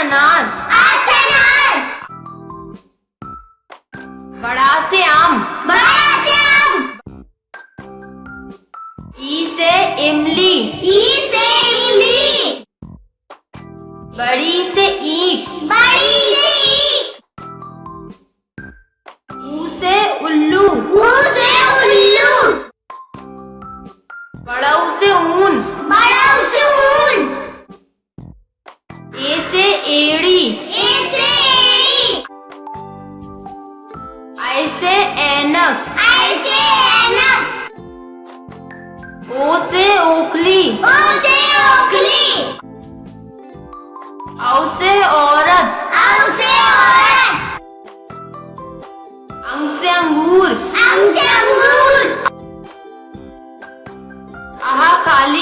अनार बड़ा से आम। बड़ा से आम। ई से इमली। ई से इमली। बड़ी से ईख बड़ी से ईख ऊ से उल्लू। ऊ से उल्लू। बड़ा से ऊन। बड़ा से ऊन। ए से आई से ऐनक। आई से ऐनक। ओ से ओखली। ओ से ओखली। औ से औरत। औ से औरत। अंग से अंगूर। अंग से अंगूर। आहा काली